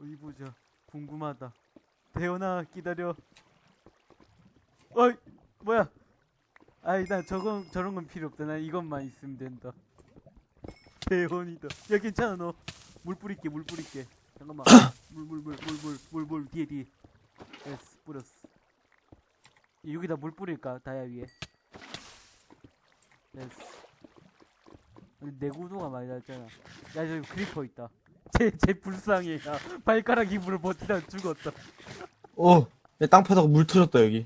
어디 보자. 궁금하다. 대현아 기다려. 어이 뭐야? 아이 나 저건 저런 건 필요 없다. 난 이것만 있으면 된다. 대현이다. 야 괜찮아 너. 물 뿌릴게 물 뿌릴게. 잠깐만. 물 물 물 물 물 물물 뒤에 뒤에. 됐어 뿌렸어. 여기다 물 뿌릴까 다야 위에. 근데 내 구도가 많이 낮잖아. 야 저기 creeper 있다. 쟤, 쟤 불쌍해. 야, 발가락 힘으로 버티다 죽었다. 어, 내땅 파다가 물 터졌다, 여기.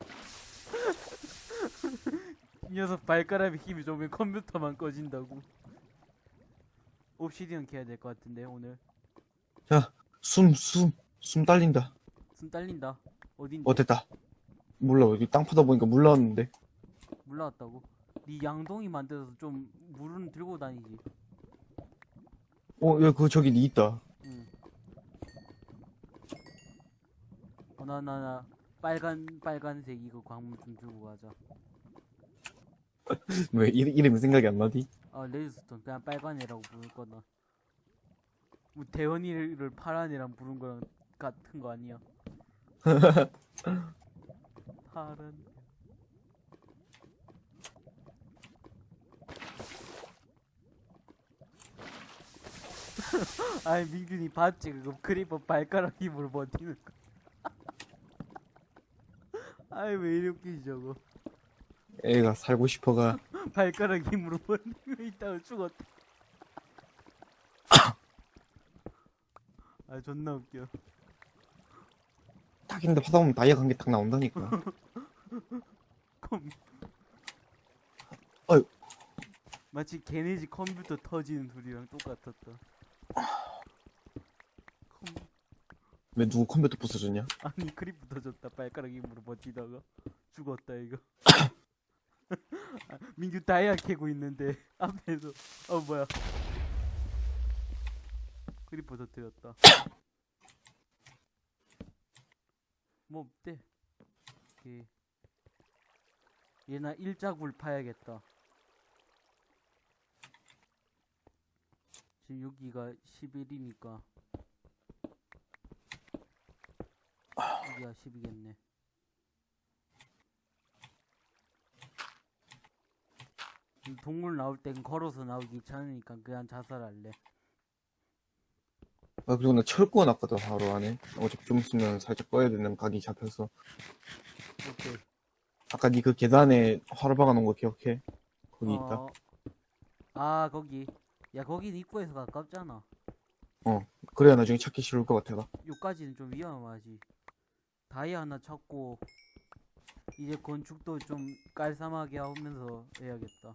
이 녀석 발가락에 힘이 좋으면 컴퓨터만 꺼진다고. obsidian 캐야 될 것 같은데 오늘. 자, 숨, 숨, 숨 딸린다. 숨 딸린다. 어딘데? 어, 됐다. 몰라, 여기 땅 파다 보니까 물 나왔는데. 물 나왔다고? 네 양동이 만들어서 좀 물은 들고 다니지. 어, 야, 그거 저기 니 있다. 응. 어, 나, 나, 나, 빨간, 빨간색 이거 광물 좀 들고 가자. 왜, 이름, 이름이 생각이 안 나디? 아, 레드스톤. 그냥 빨간 애라고 부를 거다. 뭐, 대원이를 파란 애랑 부른 거랑 같은 거 아니야? 파란. 아니, 민균이 봤지? 그거 creeper 발가락 힘으로 버티는 거. 아이, 왜 이렇게 웃기지, 저거. 애가 살고 싶어가. 발가락 힘으로 버티고 있다가 죽었다. 아 존나 웃겨. 딱인데 파다 보면 다이아 관계 딱 나온다니까. 컴. 어휴. 마치 걔네 집 컴퓨터 터지는 소리랑 똑같았다. 컴. 왜 누구 컴퓨터 부서졌냐? 아니 크립 터졌다. 발가락 힘으로 버티다가 죽었다 이거. 아, 민규 다이아 캐고 있는데 앞에서 어 뭐야? 크리퍼 터뜨렸다. 뭐 없대. 오케이. 얘나 일자굴 파야겠다. 지금 여기가 11이니까 여기가 10이겠네. 동물 나올 땐 걸어서 나오기 귀찮으니까 그냥 자살할래. 아, 그리고 나 철구가 났거든, 바로 안에. 어차피 좀 있으면 살짝 꺼야 되는 각이 잡혀서. 오케이. 아까 니 그 계단에 화로 박아놓은 거 기억해? 거기 있다. 어, 아 거기. 야 거긴 입구에서 가깝잖아. 그래야 나중에 찾기 쉬울 것 같아가. 요까지는 좀 위험하지. 다이 하나 찾고 이제 건축도 좀 깔쌈하게 하면서 해야겠다.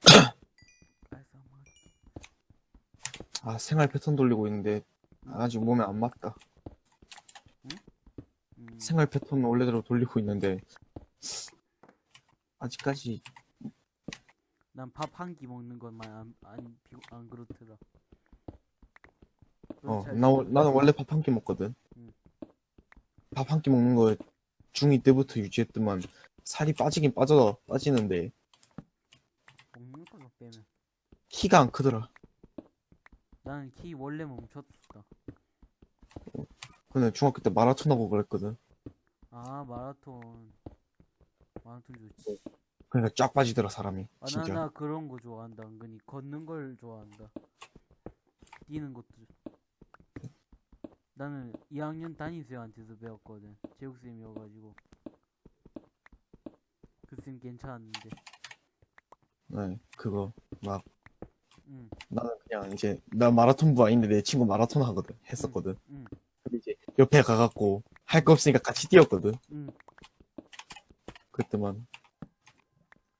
아, 생활 패턴 돌리고 있는데, 아직 몸에 안 맞다. 음, 생활 패턴 원래대로 돌리고 있는데, 아직까지, 난 밥 한 끼 먹는 것만 안, 안, 비- 안 그렇더라. 어, 잘- 나, 원- 나는 원래 밥 한 끼 먹거든. 음. 밥 한 끼 먹는 거 중2 때부터 유지했더만, 살이 빠지긴 빠져, 빠지는데, 먹는 걸로 빼면. 키가 안 크더라. 나는 키 원래 멈췄다. 근데 중학교 때 마라톤 하고 그랬거든. 아 마라톤. 마라톤 좋지. 그러니까 쫙 빠지더라, 사람이. 아, 나, 진짜. 나 그런 거 좋아한다. 은근히 걷는 걸 좋아한다. 뛰는 것도. 좋- 나는 2학년 담임쌤한테서 배웠거든. 제육쌤이어가지고. 그 쌤 괜찮았는데. 네, 그거, 막, 응, 나는 그냥 이제, 나 마라톤부 아닌데 내 친구 마라톤 하거든. 했었거든. 응, 근데 이제, 옆에 가갖고, 할 거 없으니까 같이 뛰었거든. 응. 그때만,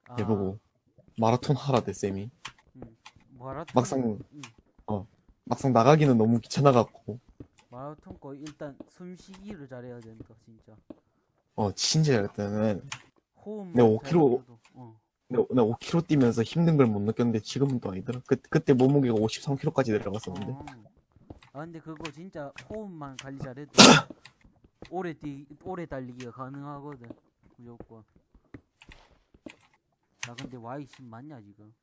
아, 해보고, 마라톤 하라대, 쌤이. 응. 마라톤. 막상, 응. 막상 나가기는 너무 귀찮아갖고, 마라톤 거 일단 숨쉬기를 잘해야 된다, 진짜. 어, 진짜 일단은, 호흡만 네, 5kg. 잘 맞춰도, 어. 내가, 내가 5km 뛰면서 힘든 걸 못 느꼈는데 지금은 또 아니더라. 그, 그때 몸무게가 53kg까지 내려갔었는데. 어. 아 근데 그거 진짜 호흡만 관리 잘해도 오래 뛰 오래 달리기가 가능하거든 무조건 나 근데 Y10 맞냐 지금?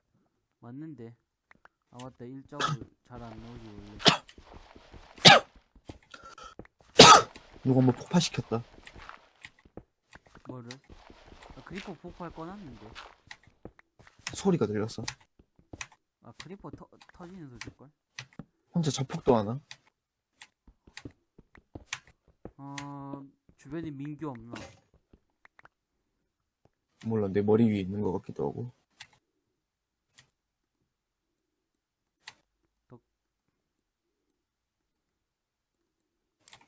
맞는데. 아 맞다 일자로 잘 안 나오지 원래. 누가 뭐 폭파시켰다. 뭐를? 아, creeper 폭발 꺼놨는데. 소리가 들렸어. 아 creeper 터, 터지는 소리일걸? 혼자 자폭도 하나? 어 주변에 민규 없나? 몰라, 내 머리 위에 있는 것 같기도 하고.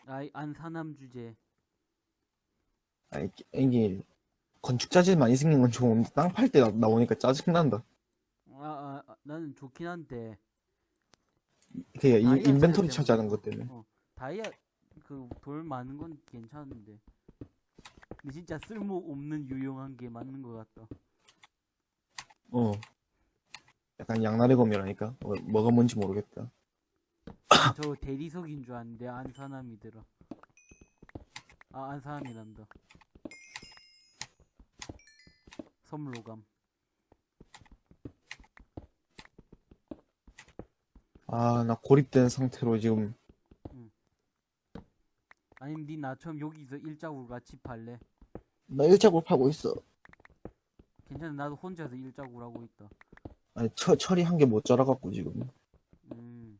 아이 안사남 주제. 아니, 이게, 건축 자질 많이 생긴 건 좋은데, 땅 팔 때 나오니까 짜증난다. 아, 아, 아, 나는 좋긴 한데 그게 이- 인벤토리 차지하는 것 때문에. 다이아 그 돌 많은 건 괜찮은데. 근데 진짜 쓸모 없는 유용한 게 맞는 것 같다. 어. 약간 양날의 검이라니까. 어, 뭐가 뭔지 모르겠다. 저 대리석인 줄 알았는데 안사남이더라. 아 안사남이란다. 섬로감. 아, 나 고립된 상태로 지금, 아니면 니 나처럼 여기서 일자국을 같이 팔래? 나 일자골 파고 있어. 괜찮아 나도 혼자서 일자국을 하고 있다. 아니, 처, 처리 한개 못 자라갖고 지금. 음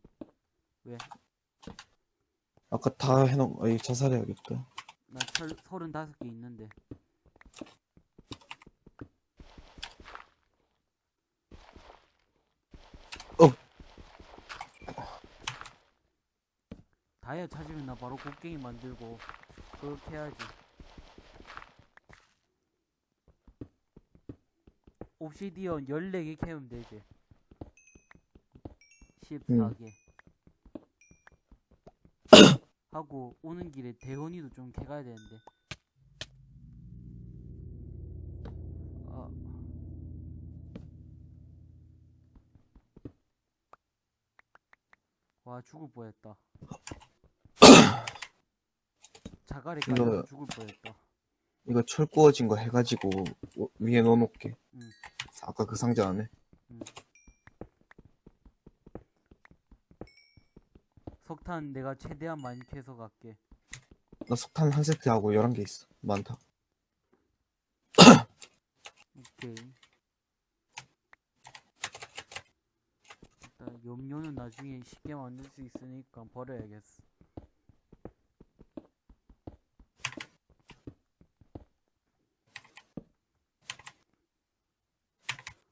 아까 다 해놓은, 아이, 자살해야겠다. 나 철 서른다섯 개 있는데. 다이아 찾으면 나 바로 곡괭이 만들고 그렇게 해야지. 옵시디언 14개 캐면 되지. 14개. 하고 오는 길에 대원이도 좀 캐가야 되는데. 아. 와 죽을 뻔했다. 자갈이까지 이거- 죽을 뻔했다. 이거 철 구워진 거 해가지고, 어, 위에 넣어놓을게. 응. 아까 그 상자 안에. 석탄 내가 최대한 많이 캐서 갈게. 나 석탄 한 세트하고 11개 있어. 많다. 오케이. 일단 염료는 나중에 쉽게 만들 수 있으니까 버려야겠어.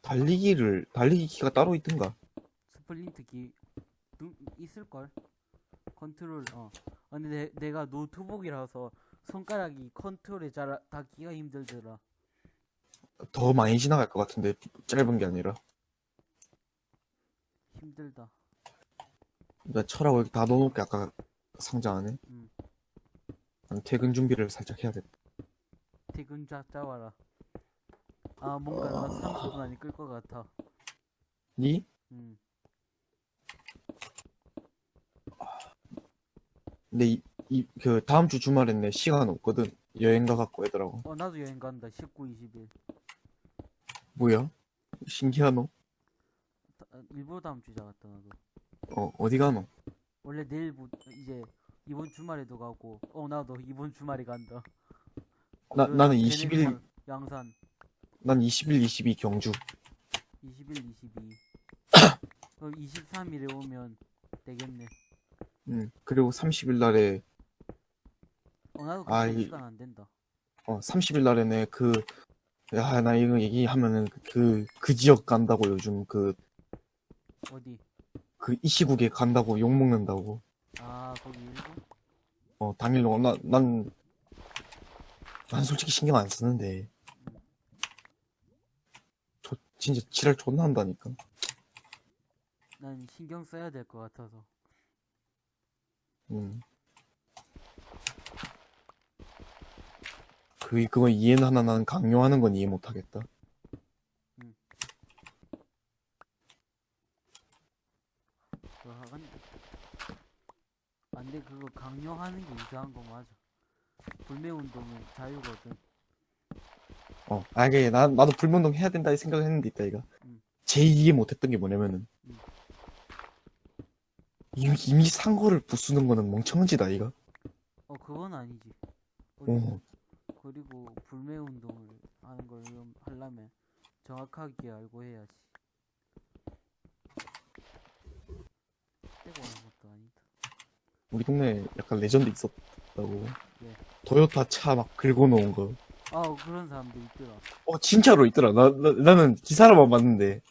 달리기를, 달리기 키가 따로 있던가. sprint 키 누, 있을걸? 컨트롤 어. 아, 근데 내, 내가 노트북이라서 손가락이 컨트롤에 잘 닿기가 힘들더라. 더 많이 지나갈 것 같은데, 짧은 게 아니라. 힘들다. 나 철하고 여기 다 넣어놓을게, 아까 상자 안에. 음. 난 퇴근 준비를 살짝 해야겠다. 퇴근 자 짜와라. 아 뭔가 나 30분 안에 끌 것 같아. 니? 음. 근데 이, 이, 그, 다음 주 주말엔 내 시간 없거든. 여행 가갖고 애들하고. 어 나도 여행 간다. 19, 20일. 뭐야? 신기하노? 다- 아, 일부러 다음 주에 잡았다 나도. 어, 어디 가노? 원래 내일부터 이제 이번 주말에도 가고. 어 나도 이번 주말에 간다. 나, 그 나는 베네수 20일, 양산 난 21, 22 경주. 21, 22. 그럼 23일에 오면 되겠네. 응. 그리고 30일 날에, 어 나도 아, 이- 시간 안 된다. 어, 30일 날에는 그, 야, 나 이거 얘기하면은 그, 그 지역 간다고 요즘 그, 어디? 그 이 시국에 간다고 욕 먹는다고. 아 거기 일부? 어, 당일로, 나, 난, 난 솔직히 신경 안 쓰는데. 저, 진짜 지랄 존나 한다니까. 난 신경 써야 될 것 같아서. 음. 그, 그거 이해는 하나 나는 강요하는 건 이해 못 하겠다. 그거 하간 안돼 그거 강요하는 게 이상한 거 맞아. 불매 운동은 자유거든. 어, 아, 이게, 나, 나도 불면동 해야 된다 이 생각을 했는데, 있다, 이가. 음. 제일 이해 못했던 게 뭐냐면은, 음. 이미, 이미 산 거를 부수는 거는 멍청한 짓 아이가? 어 그건 아니지. 그리고, 어, 그리고 불매 운동을 하는 걸좀 하려면 정확하게 알고 해야지. 떼고 하는 것도 아니다. 우리 동네에 약간 레전드 있었다고. 예. 도요타 차 막 긁어놓은 거. 아 그런 사람도 있더라. 어, 진짜로 있더라. 나, 나, 나는 기사로만 봤는데.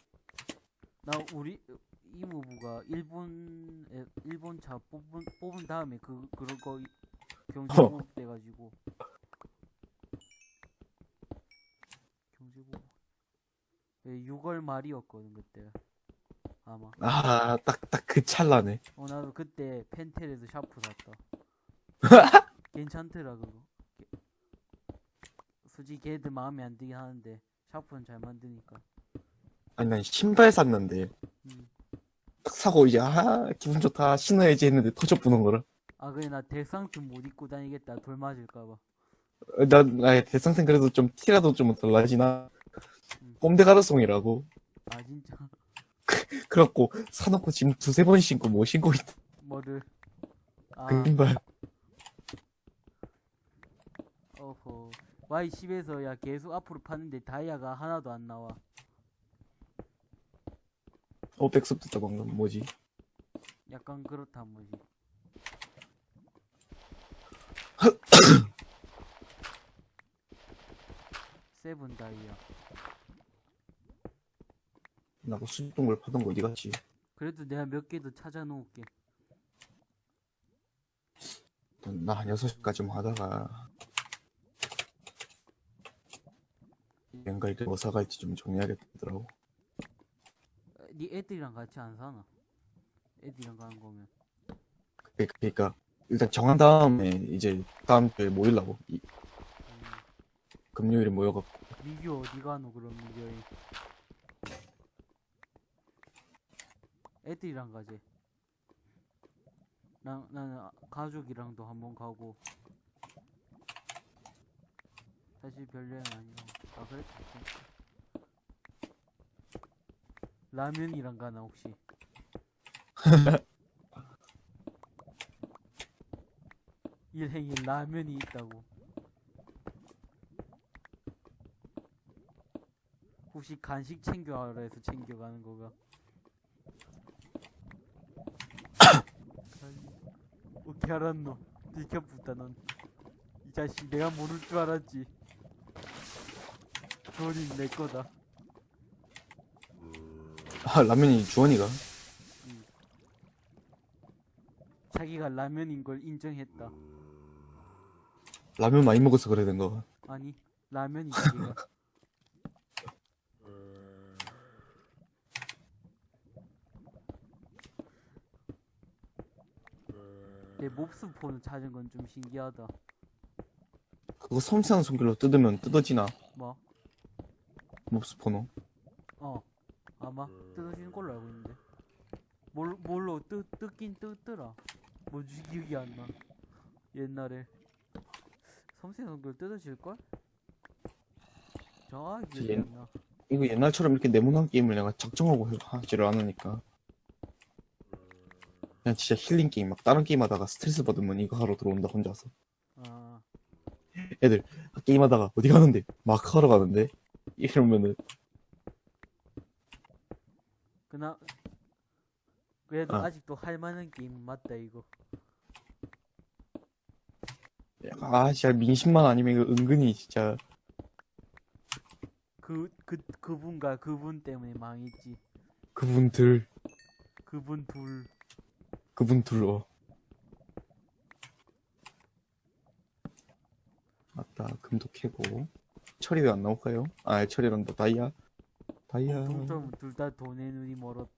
나 우리 이모부가 일본에 일본 차 뽑은 뽑은 다음에 그 그런 거 경제보복 돼가지고 경제보복 예, 6월 말이었거든 그때 아마 아, 딱, 딱 그 찰나네. 어 나도 그때 펜텔에서 샤프 샀다 괜찮더라 그거 게- 솔직히 걔들 마음에 안 들긴 하는데 샤프는 잘 만드니까 아니, 난 신발 샀는데. 음. 딱 사고 이제, 아, 기분 좋다. 신어야지 했는데 터져 부는 거라. 아 그래 나 대상트 못 입고 다니겠다 돌 맞을까봐 어, 난, 아예 대상생 그래도 좀 티라도 좀덜 나지나. 음. 가르송이라고. 아 진짜 그래갖고, 사놓고 지금 두세 번 신고 못 신고 있다. 뭐를 아 그 신발. 어허 Y10에서 야 계속 앞으로 파는데 다이아가 하나도 안 나와 어, 백섭 됐다, 방금. 뭐지? 약간 그렇단 뭐지 세븐 다이아 나그 수입동물 파던 거 어디 갔지? 그래도 내가 몇 개 더 찾아 놓을게 나 한 6시까지만 하다가. 뭔가 이렇게 뭐 사갈지 좀 정해야겠더라고. 어, 네 애들이랑 같이 안 사나? 애들이랑 가는 거면. 그- 그러니까, 일단 정한 다음에, 이제, 다음 주에 모이려고. 이, 음, 금요일에 모여갖고. 미규 어디 가노 그럼 미규이 애들이랑 가지. 나, 나는 아- 가족이랑도 한번 가고. 사실 별여행 아니고 아 그래? 라면이랑 가나 혹시? 일행에 라면이 있다고. 혹시 간식 챙겨가라 해서 챙겨가는 거가? 어떻게 알았노 들켜붙다 넌. 이 자식 내가 모를 줄 알았지 돈이 내 거다 아, 라면이 주원이가? 자기가 라면인 걸 인정했다 라면 많이 먹어서 그래 된 거. 아니 라면이 자기가 내 몹스 폰을 찾은 건 좀 신기하다 그거 섬세한 손길로 뜯으면 뜯어지나? 뭐? 몹스포노. 어 아마 뜯어지는 걸로 알고 있는데 뭘, 뭘로 뜯, 뜯긴 뜯더라 뭐지 기억이 안나 옛날에 섬세성들 뜯어질걸? 정확히 기억이 옛- 안나 이거 옛날처럼 이렇게 네모난 게임을 내가 작정하고 해- 하지를 않으니까. 그냥 진짜 힐링 게임, 막 다른 게임 하다가 스트레스 받으면 이거 하러 들어온다, 혼자서. 아 애들, 게임 하다가 어디 가는데? 마크 하러 가는데? 이러면은, 그나 그래도 아. 아직도 할만한 게임은 맞다 이거 아, 진짜 민심만 아니면 이거 은근히 진짜, 그, 그, 그분과 그분 때문에 망했지 그분들, 그분 둘 그분들, 어. 맞다, 금도 캐고. 철이 왜 안 나올까요? 아, 철이란다, 다이아. 다이아. 동점 둘다 돈의 눈이 멀었다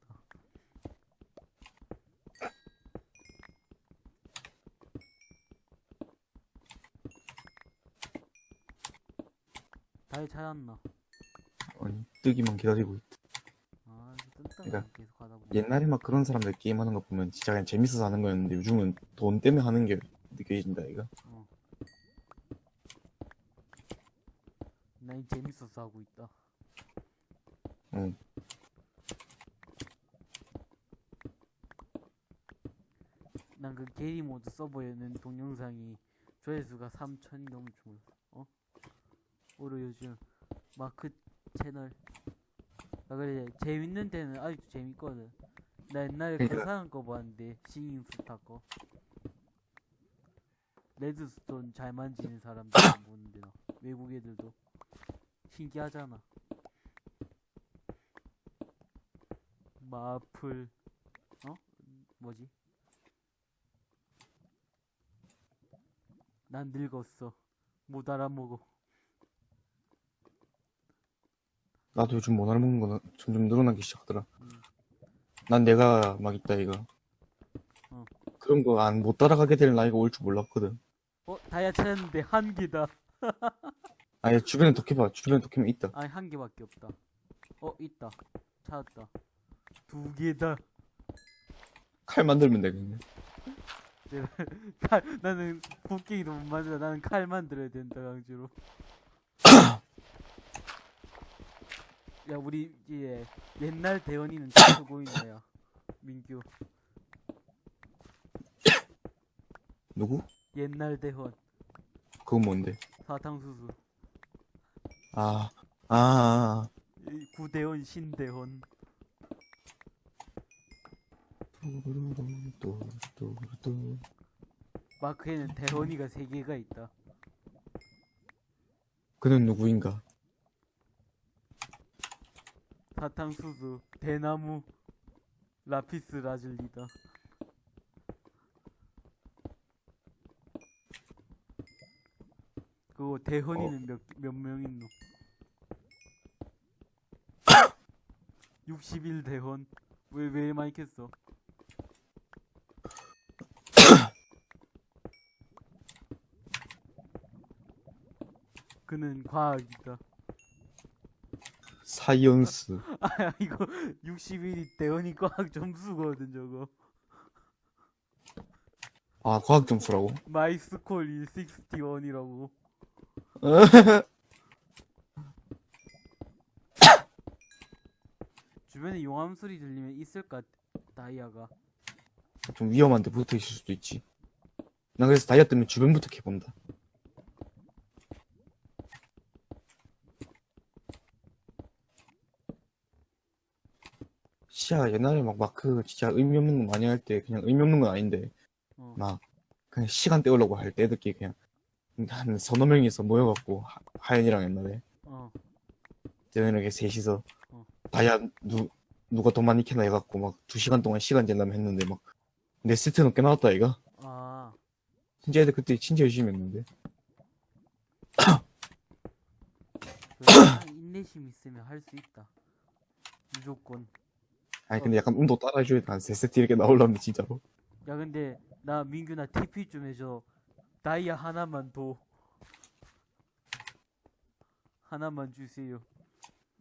다이 찾았나? 아니, 뜨기만 기다리고 있다. 아 뜬다 그러니까 계속 하다 보니 옛날에 막 그런 사람들 게임하는 거 보면 진짜 그냥 재밌어서 하는 거였는데 요즘은 돈 때문에 하는 게 느껴진다 이거 난 재밌어서 하고 있다. 응. 난 그 게리 모드 서버에는 동영상이 조회수가 3천이 넘을 줄 몰랐어. 어? 오로 요즘 마크 채널. 아 그래 재밌는 데는 아직도 재밌거든. 나 옛날에 그 그러니까. 사람 거 봤는데 싱잉 스타 거. 레드스톤 잘 만지는 사람들 보는데 나 외국 애들도 신기하잖아. 마플 어 뭐지? 난 늙었어. 못 알아먹어. 나도 요즘 못 알아먹는 거 점점 늘어나기 시작하더라. 음. 난 내가 막 있다 이거. 어. 그런 거 안 못 따라가게 될 나이가 올 줄 몰랐거든. 어 다이아 찾았는데 한 개다. 아니 주변에 도켜봐. 주변에 도켜면 있다. 아니 한 개밖에 없다. 어 있다. 찾았다. 두 개다. 칼 만들면 되겠네. 칼 나는 곡괭이도 못 만들어. 나는 칼 만들어야 된다 강제로. 야 우리 이제 옛날 대원이는 다 쓰고 있나야. 민규 누구? 옛날 대원 그건 뭔데? 사탕수수 아, 아, 아. 이 구대원 신대원. 마크에는 대원이가 세 개가 있다. 그는 누구인가? 사탕수수, 대나무, 라피스 라즐리다. 그거 대헌이는 몇, 몇명 있노? 61 대헌. 왜, 왜 많이 캤어? 그는 과학이다. Science. 아 이거 61이 대원이 과학 점수거든 저거 아, 과학 점수라고? 마이스콜이 61이라고 주변에 용암 소리 들리면 있을까 다이아가 좀 위험한데 붙어 있을 수도 있지. 난 그래서 다이아 뜨면 주변부터 캐본다. 시야 옛날에 막 마크 진짜 의미 없는 거 많이 할 때 그냥 의미 없는 건 아닌데 어. 막 그냥 시간 때우려고 할 때 애들끼리 그냥 한 서너 명이서 모여갖고 하- 하연이랑 옛날에. 어. 저녁에 셋이서 어. 다이아 누, 누가 더 많이 캐나 해갖고 막 두 시간 동안 시간 잰다면 했는데 막 내 세트 넘게 나왔다 이가? 아, 진짜 애들 그때 진짜 열심히 했는데. 그 사람 인내심 있으면 할 수 있다. 무조건. 아니 근데 약간 운도 따라해줘야 돼한 세 세트 이렇게 나오려면 진짜로. 야 근데 나 민규나 TP 좀 해줘 다이아 하나만 더 하나만 주세요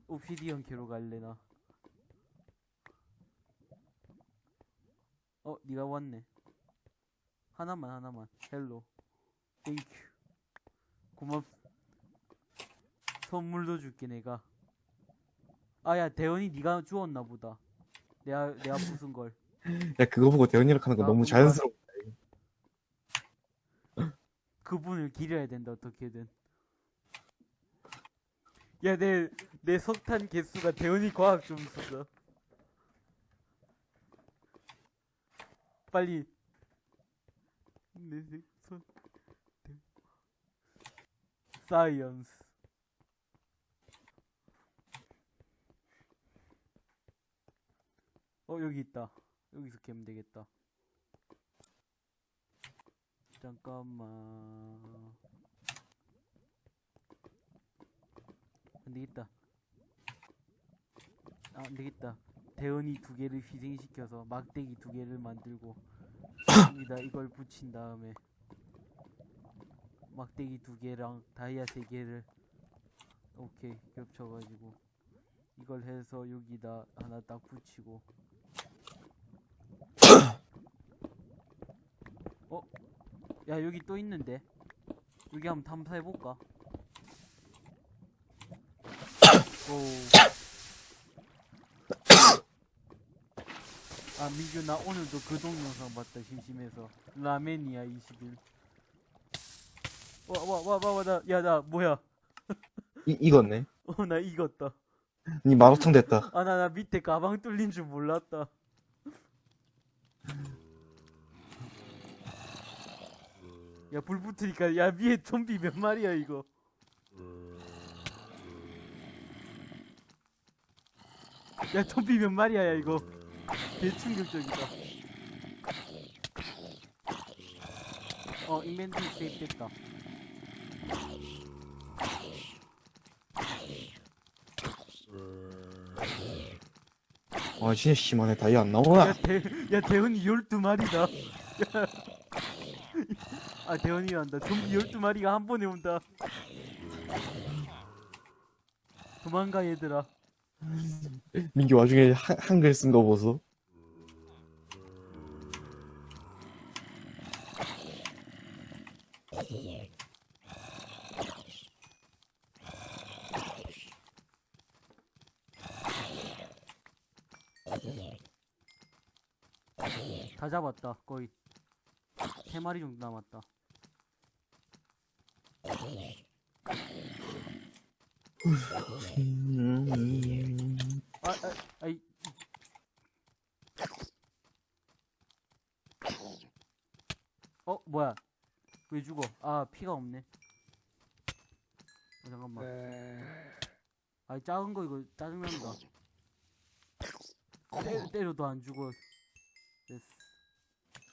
obsidian 캐로 갈래 나 어, 니가 왔네. 하나만, 하나만. Hello. Thank you. 고맙. 선물도 줄게, 내가. 아, 야, 대원이 니가 주웠나 보다. 내가, 내가 부순 걸. 야 그거 보고 대현이랑 하는 거 아, 너무 자연스러워 그분을 기려야 된다, 어떻게든. 야, 내, 내 석탄 개수가 대원이 과학 점수다. 빨리. 내 색, 석, 대, 사이언스. 어, 여기 있다. 여기서 캐면 되겠다. 잠깐만. 안 되겠다. 아, 안 되겠다. 대원이 두 개를 희생시켜서 막대기 두 개를 만들고 여기다 이걸 붙인 다음에 막대기 두 개랑 다이아 세 개를 오케이 겹쳐가지고 이걸 해서 여기다 하나 딱 붙이고 어? 야 여기 또 있는데 여기 한번 탐사해볼까? 고. 아 민규 나 오늘도 그 동영상 봤다 심심해서 라멘이야 21. 와 와 와 와 나 야 나 뭐야? 이, 익었네. 어나 이겼다. 니 마라탕 됐다. 아 나 나 밑에 가방 뚫린 줄 몰랐다. 야 불 붙으니까 야 위에 좀비 몇 마리야 이거. 야 좀비 몇 마리야 야 이거. 개 충격적이다. 어 인벤토리 세이프 됐다. 아, 진짜 심하네. 다이아 안 나오나? 야, 대, 야 대원이 12마리다 아 대원이 한다. 좀비 12마리가 한 번에 온다. 도망가 얘들아. 민기 와중에 한, 한글 쓴 거 보소. 다 잡았다 거의. 3마리 정도 남았다 아, 아, 아이 어 뭐야? 왜 죽어? 아 피가 없네. 어, 잠깐만. 아이 작은 거 이거 짜증난다 때, 때려도 안 죽어. 됐어.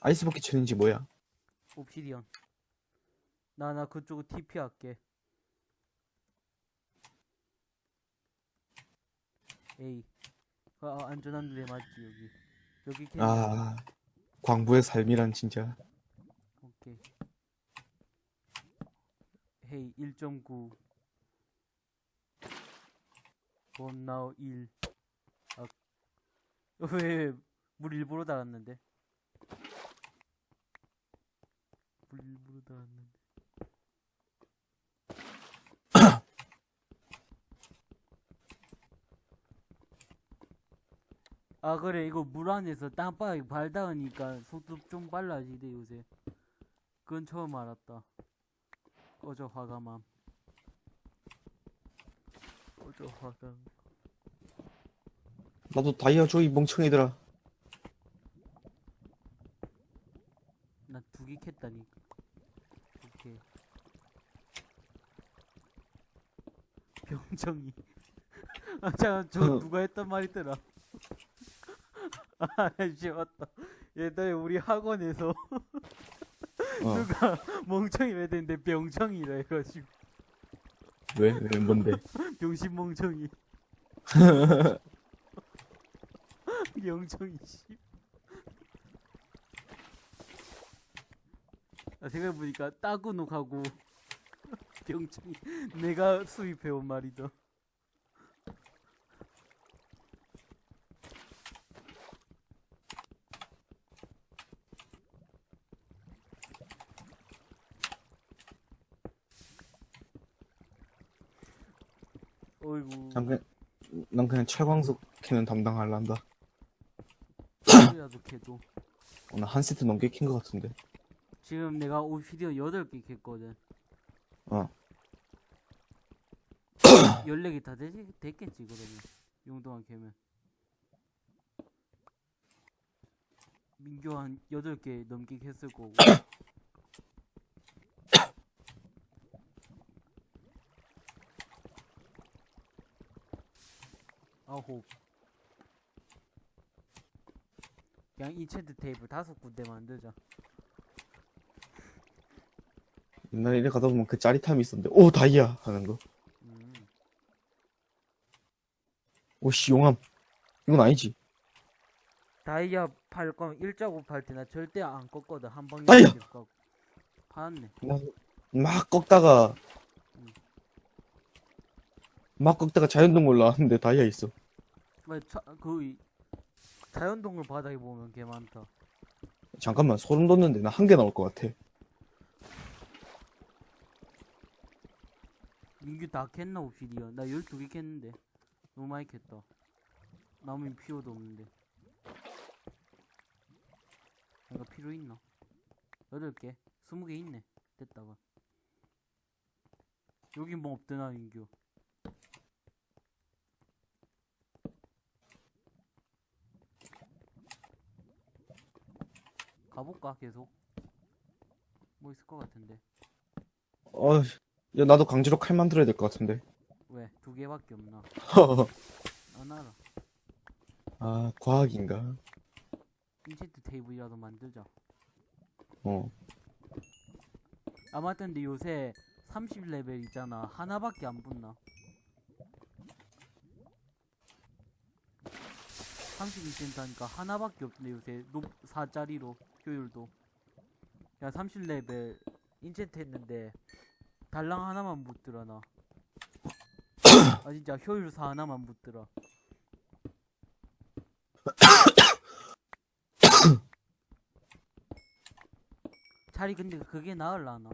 아이스버킷 챌린지 뭐야? 옵시디언 나 나 그쪽으로 TP 할게. 에이. 아, 아, 안전한 데 맞지 여기. 여기 캐 아, 광부의 삶이란 진짜. 오케이. 헤이 1.9 원나우 1 아, 왜 물 일부러 달았는데? 물 일부러 달았는데 아 그래. 이거 물 안에서 땅바닥에 발 닿으니까 속도 좀 빨라지대 요새. 그건 처음 알았다. 꺼져 화가맘. 꺼져 화감 나도 다이아 줘, 이 멍청이들아. 나 두 개 캤다니까 오케이. 병정이. 아 잠깐 저 누가 했던 말이더라 아 씨, 맞다 옛날에 우리 학원에서 어. 누가 멍청이 왜 됐는데 병청이라 해가지고 왜? 왜, 뭔데? 병신 멍청이 명청이 씨. 아, 생각해보니까 따구녹하고 병청이 내가 수입해온 말이다 어이구 난 그냥, 난 그냥 철광석 캐는 담당할란다. 소리라도 캐도 오늘 한 세트 넘게 캔 것 같은데. 지금 내가 오피디오 8개 캤거든 어. 14개 다 되지, 됐겠지 그러면 용도만 캐면 민규 한 8개 넘게 캤을 거고 아홉 그냥 인챈트 테이블 다섯 군데 만들자 옛날에 이래 가다 보면 그 짜릿함이 있었는데, 오, 다이아! 하는 거. 음. 오, 씨, 용암. 이건 아니지. 다이아 팔 거면 일자고 팔 때 나 절대 안 꺾거든 한 방에 다이아! 팔았네 막 꺾다가, 음. 막 꺾다가 자연동굴 나왔는데 다이아 있어. 그 이- 자연동굴 바닥에 보면 개 많다 잠깐만, 소름 돋는데 나 한 개 나올 것 같아. 민규 다 캤나 옵시디언 나 12개 캤는데 너무 많이 캤다. 나무엔 필요도 없는데. 이거 필요 있나? 여덟 개, 스무 개 있네. 됐다가. 여기 뭐 없더나 민규. 가볼까 계속? 뭐 있을 것 같은데. 어, 야, 나도 강제로 칼 만들어야 될 것 같은데. 왜? 두 개밖에 없나? 안 알아. 아, 과학인가? 인챈트 테이블이라도 만들자. 어. 아 맞다 근데 요새 30레벨 있잖아 하나밖에 안 붙나 32센트 하니까 하나밖에 없네 요새 높 4짜리로 효율도. 야 30레벨 인챈트 했는데 달랑 하나만 붙더라 나아 진짜 효율 4 하나만 붙더라 차라리 근데 그게 나을라나.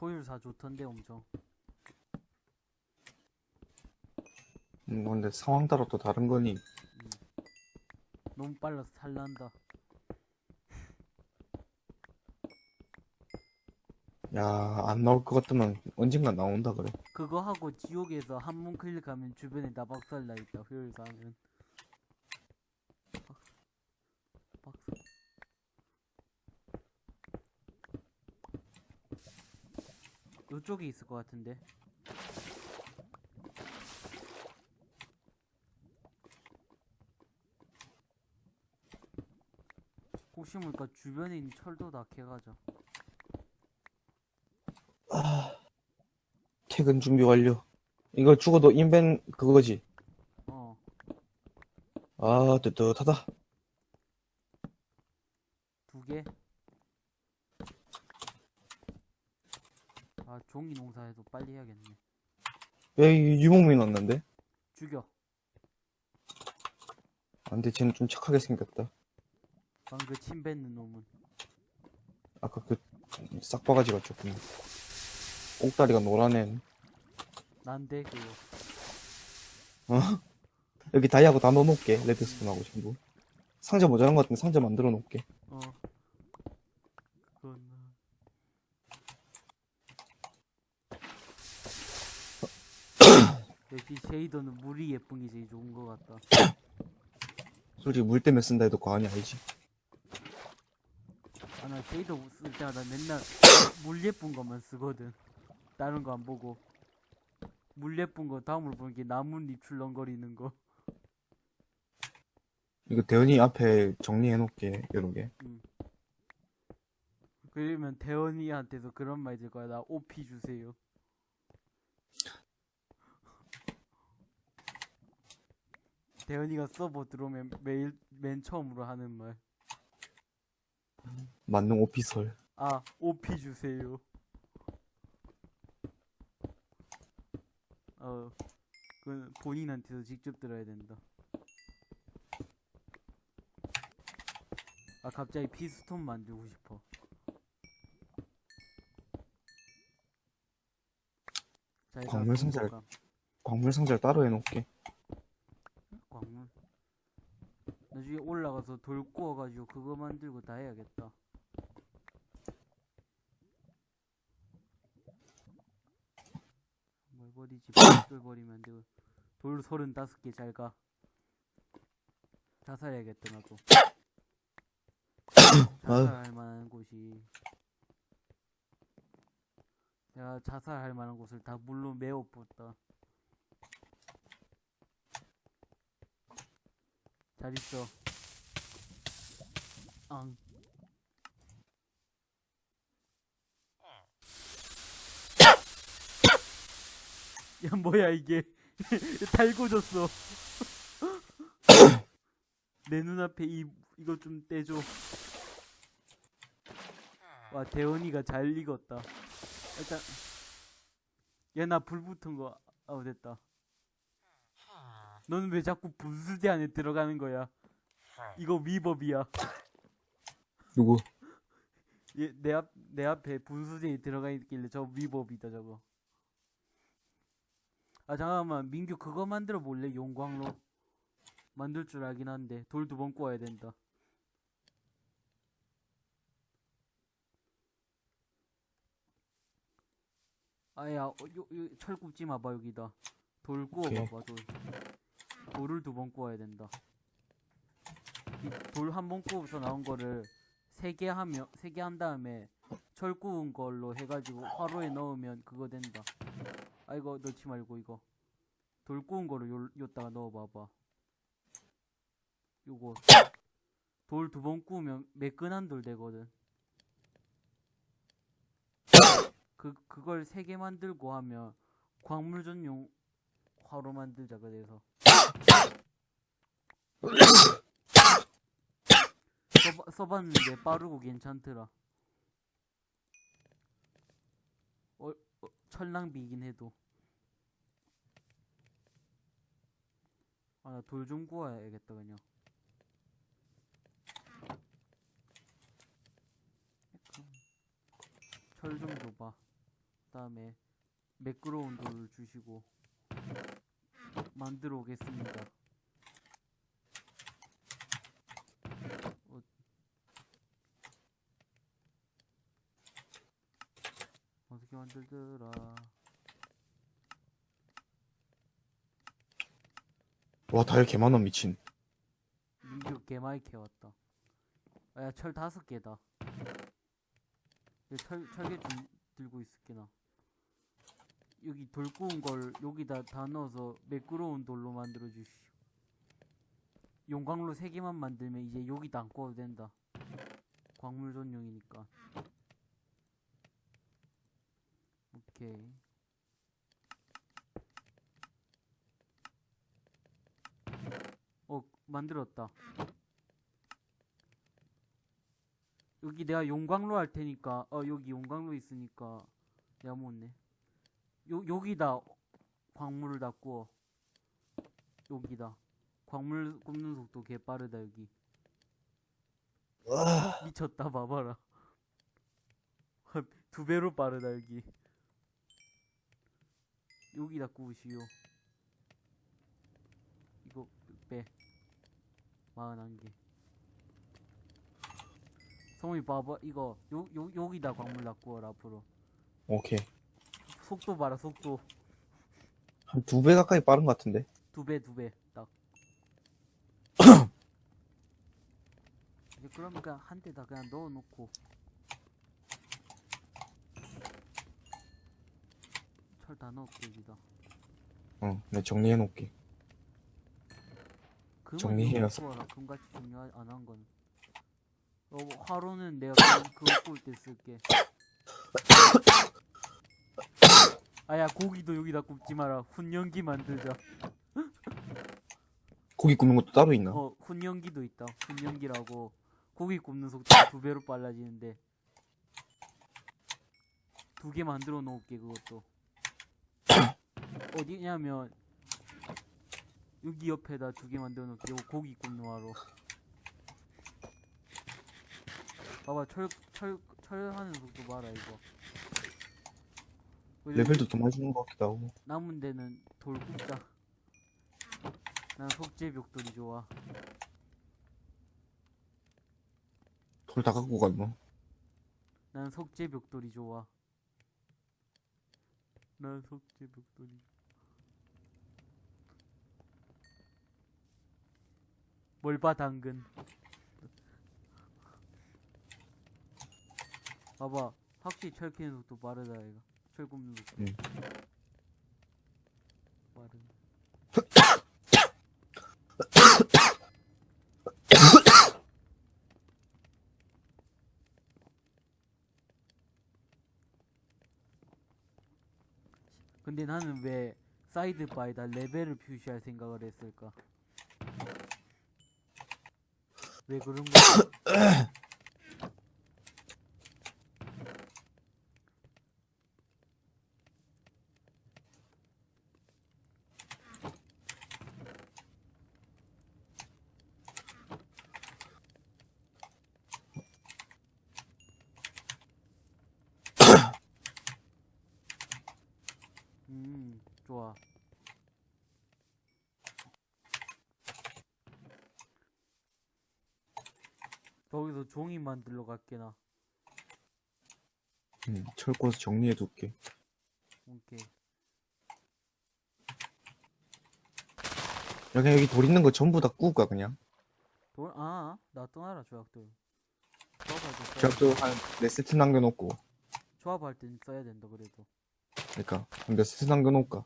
효율사 좋던데 엄청. 음, 근데 상황 따라 또 다른 거니. 너무 빨라서 탈난다. 야, 안 나올 것 같으면 언젠간 나온다 그래. 그거 하고 지옥에서 한번 클릭하면 주변에 다 박살 나 있다 효율사 하면 박- 박살. 요쪽에 있을 것 같은데 혹시 모르니까 주변에 있는 철도 다 캐가자 퇴근 준비 완료. 이걸 죽어도 인벤 그거지. 어 아, 뜨뜻하다. 두 개? 아, 종이 농사해도 빨리 해야겠네. 왜 유목민 왔는데? 죽여. 안 돼, 쟤는 좀 착하게 생겼다. 방금 그침 뱉는 놈은. 아까 그 싹바가지가 조금 꼭다리가 노란 애. 난데, 그거. 어? 여기 다이아고 다 넣어놓을게. 레드스톤하고 전부. 상자 모자란 것 같은데 상자 만들어 놓을게. 어. 그건, 역시 쉐이더는 물이 예쁜 게 제일 좋은 것 같다. 솔직히 물 때문에 쓴다 해도 과언이 아니지. 아, 나 쉐이더 쓸 때마다 맨날 물 예쁜 것만 쓰거든. 다른 거 안 보고. 물 예쁜 거 다음으로 보는 게 나뭇잎 출렁거리는 거. 이거 대현이 앞에 정리해 놓을게. 여러 개. 그러면 대원이한테서 그런 말 들 거야. 나 OP 주세요. 대원이가 서버 들어오면 매일 맨 처음으로 하는 말. 만능 오피설. 아, OP 주세요. 어, 그건 본인한테서 직접 들어야 된다. 아, 갑자기 피스톤 만들고 싶어. 자, 일단 광물 상자를- 손보감. 광물 상자를 따로 해 놓을게. 광물. 나중에 올라가서 돌 구워가지고 그거 만들고 다 해야겠다. 뭘 버리지? 돌 버리면 안 되고. 돌 서른다섯 개잘 가. 자살해야겠다 나도. 자살할 만한 곳이. 내가 자살할 만한 곳을 다 물로 메워봤다. 잘 있어. 앙. 야, 뭐야, 이게. 달궈졌어. 내 눈앞에 이, 이거 좀 떼줘. 와, 대원이가 잘 익었다. 일단, 야, 나불 붙은 거, 아우, 됐다. 너는 왜 자꾸 분수대 안에 들어가는 거야? 이거 위법이야. 누구? 얘, 내 앞, 내 앞에 분수대에 들어가 있길래 저 위법이다, 저거. 아 잠깐만 민규 그거 만들어 볼래 용광로 만들 줄 알긴 한데 돌 두번 구워야 된다 아야 어, 요, 요, 철 굽지 마봐 여기다 돌 구워 오케이. 봐봐 돌 돌을 두 번 구워야 된다. 돌 한 번 구워서 나온 거를 세 개 하면 세 개 한 다음에 철 구운 걸로 해가지고 화로에 넣으면 그거 된다. 아 이거 넣지 말고 이거. 돌 구운 거를 요, 요다가 넣어봐봐. 요거. 돌 두 번 구우면 매끈한 돌 되거든. 그 그걸 세 개 만들고 하면 광물 전용 화로 만들자 그래서 써봐, 써봤는데 빠르고 괜찮더라. 어, 어, 철낭비이긴 해도. 아나돌좀 구워야겠다 그냥. 철 좀 줘봐. 그 다음에 매끄러운 돌을 주시고 만들어 오겠습니다 어. 어떻게 만들더라 와, 다이아 개 많아, 미친. 민규 개마이 캐왔다. 아, 야, 철 다섯 개다. 야, 철, 철개 좀 들고 있을게, 나. 여기 돌 구운 걸 여기다 다 넣어서 매끄러운 돌로 만들어 주시오. 용광로 세 개만 만들면 이제 여기다 안 구워도 된다. 광물 전용이니까. 오케이. 어, 만들었다. 여기 내가 용광로 할 테니까, 어, 여기 용광로 있으니까, 내가 못네. 요, 여기다 광물을 다 구워. 여기다. 광물 굽는 속도 개 빠르다, 여기. 와, 미쳤다, 봐봐라. 두 배로 빠르다, 여기. 여기다 구우시오. 이거 빼. 마흔한 개. 성훈이 봐봐, 이거 요, 요, 여기다 광물 다 구워라, 앞으로. 오케이. 속도 봐라, 속도. 한 두 배 가까이 빠른 것 같은데. 두 배, 두 배, 딱. 이제 그러면 그냥 한 대 다 그냥 넣어놓고. 철 다 넣을게, 여기다. 어, 내가 정리해 놓을게. 금은 정리해서. 여기 구워라. 금같이 중요 안한 건. 어, 화로는 내가 그거 구울 때 쓸게. 아야 고기도 여기다 굽지 마라. 훈연기 만들자. 고기 굽는 것도 따로 있나? 어 훈연기도 있다. 훈연기라고 고기 굽는 속도가 두 배로 빨라지는데 두 개 만들어 놓을게 그것도. 어디냐면 여기 옆에다 두 개 만들어 놓을게. 요 고기 굽는 화로. 봐봐 철 철 철하는 속도 봐라 이거. 레벨도 더 많이 주는 것 같기도 하고. 남은 데는 돌 굽자. 난 속재 벽돌이 좋아. 돌 다 갖고 갔나? 난 속재 벽돌이 좋아. 난 속재 벽돌이. 뭘봐 당근. 봐봐 확실히 철 캐는 속도 빠르다 이거. 속도. 응. 빠르네. 근데 나는 왜 사이드 바에다 레벨을 표시할 생각을 했을까? 왜 그런 거야? 음, 좋아. 거기서 종이 만들러 갈게 나. 음, 철코스 정리해 둘게. 오케이. 여기, 여기 돌 있는 거 전부 다 구울까, 그냥? 돌, 아, 나 떠나라, 조약돌. 조합할 때 써야 제가 또한 네 세트 남겨놓고. 조합할 땐 써야 된다, 그래도. 그러니까, 몇 세트 남겨놓을까?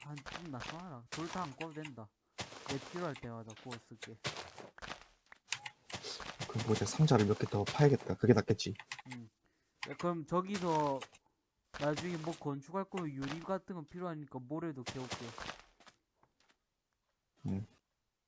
한, 좀나 떠나라. 돌 다 안 꺼도 된다. 내 필요할 때마다 구워 쓸게. 그 뭐지, 상자를 몇 개 더 파야겠다. 그게 낫겠지. 음. 야, 그럼 저기서 나중에 뭐 건축할 거면 유리 같은 거 필요하니까 모래도 캐올게. 음.